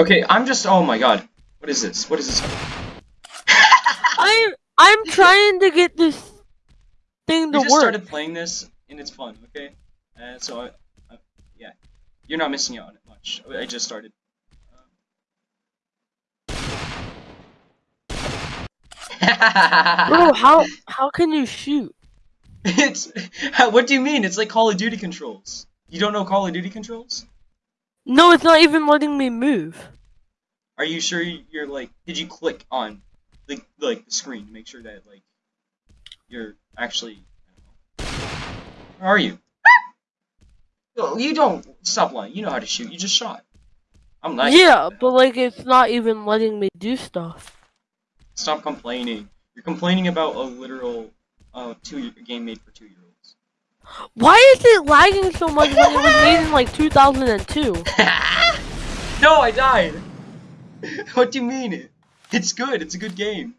Okay, I'm just. Oh my god. What is this? What is this? I'm I'm trying to get this thing to work. We just work. started playing this and it's fun. Okay, uh, so I, I, yeah, you're not missing out on it much. I just started. Bro, how how can you shoot? it's what do you mean? It's like Call of Duty controls. You don't know Call of Duty controls? No, it's not even letting me move. Are you sure you're like? Did you click on the like the screen to make sure that like you're actually? I don't know. Where are you? No, you don't stop lying. You know how to shoot. You just shot. I'm not. Yeah, but like it's not even letting me do stuff. Stop complaining. You're complaining about a literal uh two game made for two year olds. Why is it lagging so much when it was made in like 2002? no, I died. what do you mean? It's good. It's a good game.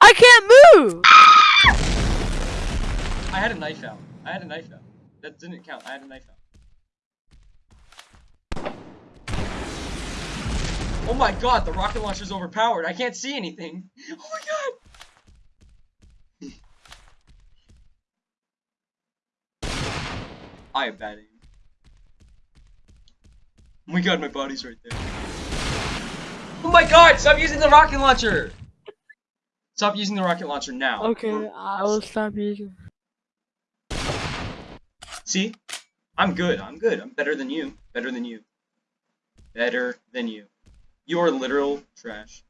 I can't move. I had a knife out. I had a knife out. That didn't count. I had a knife out. Oh my god, the rocket launcher's overpowered. I can't see anything. Oh my god. I have bad aim. Oh my god, my body's right there. Oh my god, stop using the rocket launcher! Stop using the rocket launcher now. Okay, I will stop using. See? I'm good. I'm good. I'm better than you. Better than you. Better than you. You are literal trash.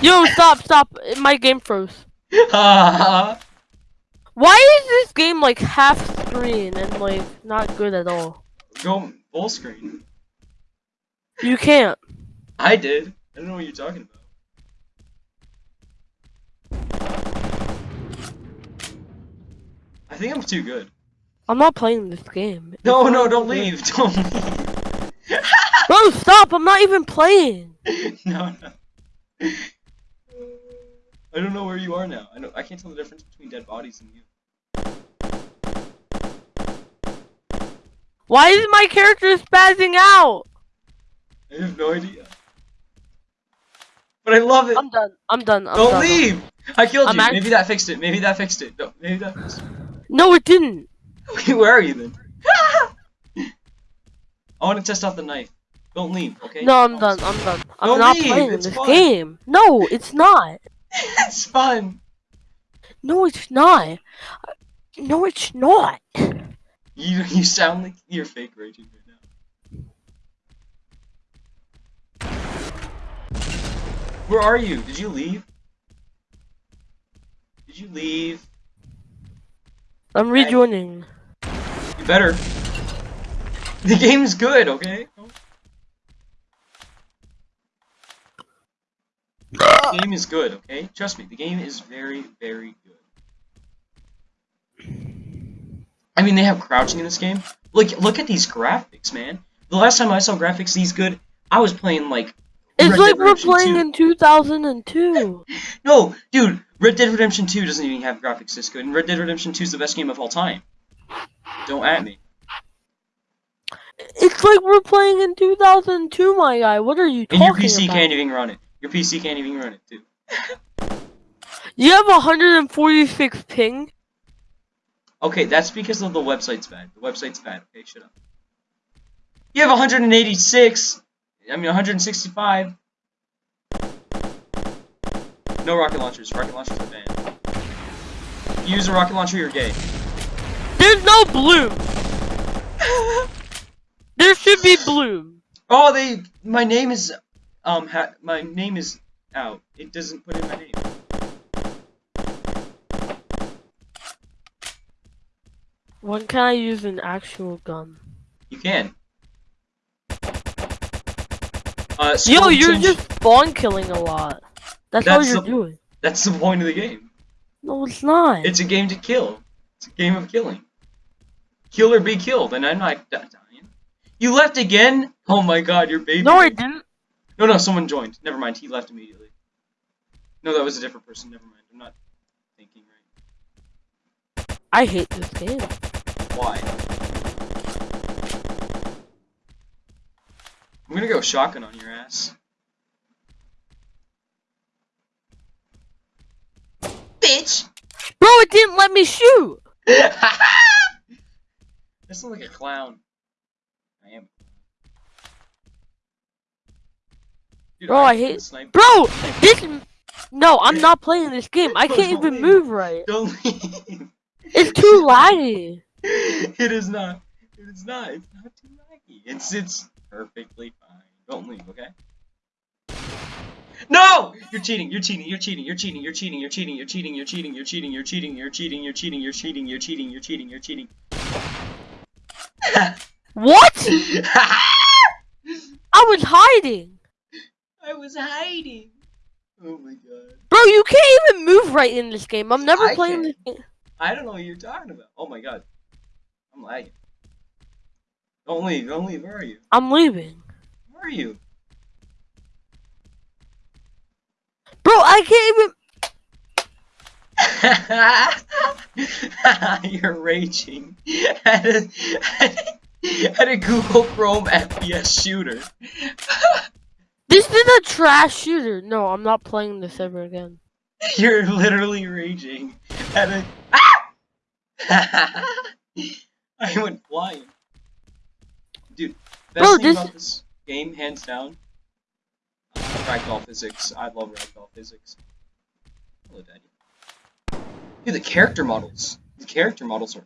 Yo, stop, stop! My game froze. Why is this game like half screen and like not good at all? Go full screen. You can't. I did. I don't know what you're talking about. I think I'm too good. I'm not playing this game. No, not no, don't good. leave. Don't leave. Bro, stop! I'm not even playing. no, no. I don't know where you are now. I know I can't tell the difference between dead bodies and you. Why is my character spazzing out? I have no idea. But I love it. I'm done. I'm done. I'm Don't done. leave! I killed I'm you. Maybe that fixed it. Maybe that fixed it. No, maybe that fixed No, it didn't. Where are you then? I want to test out the knife. Don't leave, okay? No, I'm done. I'm done. I'm Don't not leave, playing it's this fun. game. No, it's not. it's fun. No, it's not. No, it's not. You you sound like you're fake raging right now. Where are you? Did you leave? Did you leave? I'm rejoining. You better. The game's good, okay? The ah! game is good, okay? Trust me, the game is very, very good. I mean, they have crouching in this game. Look, look at these graphics, man. The last time I saw graphics these good, I was playing like. It's Red like Dead we're Redemption playing 2. in 2002. No, dude, Red Dead Redemption 2 doesn't even have graphics this good, and Red Dead Redemption 2 is the best game of all time. Don't at me. It's like we're playing in 2002, my guy. What are you talking about? And your PC about? can't even run it. Your PC can't even run it, too. You have 146 ping. Okay, that's because of the website's bad. The website's bad. Okay, shut up. You have 186. I mean 165. No rocket launchers. Rocket launchers are banned. You use a rocket launcher, you're gay. There's no bloom. There should be bloom. Oh, they. My name is. Um. Ha, my name is out. It doesn't put in my name. When can I use an actual gun? You can. Uh, Yo, you're just spawn killing a lot. That's, all you're the- doing. That's the point of the game. No, it's not. It's a game to kill. It's a game of killing. Kill or be killed, and I'm not dying. You left again? Oh my god, your baby. no, I didn't. No, no, someone joined. Never mind, he left immediately. No, that was a different person. Never mind. I'm not thinking right. I hate this game. I'm gonna go shotgun on your ass. Bitch! Bro, it didn't let me shoot! This sounds like a clown. I am. Dude, Bro, I, I hate. Sniper. Bro, this. No, I'm not playing this game. I can't even move right. Don't leave. It's too laggy it is not. It is not. It's not too laggy. It's it's perfectly fine. Don't leave, okay? No! You're cheating. You're cheating. You're cheating. You're cheating. You're cheating. You're cheating. You're cheating. You're cheating. You're cheating. You're cheating. You're cheating. You're cheating. You're cheating. You're cheating. You're cheating. You're cheating. What? I was hiding. I was hiding. Oh my god. Bro, you can't even move right in this game. I'm never playing this game. I don't know what you're talking about. Oh my god. I'm lagging. Don't leave. Don't leave. Where are you? I'm leaving. Where are you? Bro, I can't even. You're raging at a, at a Google Chrome FPS shooter. This is a trash shooter. No, I'm not playing this ever again. You're literally raging at a. I went flying. Dude, best Bro, thing this- about this game, hands down, uh, ragdoll physics. I love ragdoll physics. Hello, Daddy. Dude, the character models. The character models are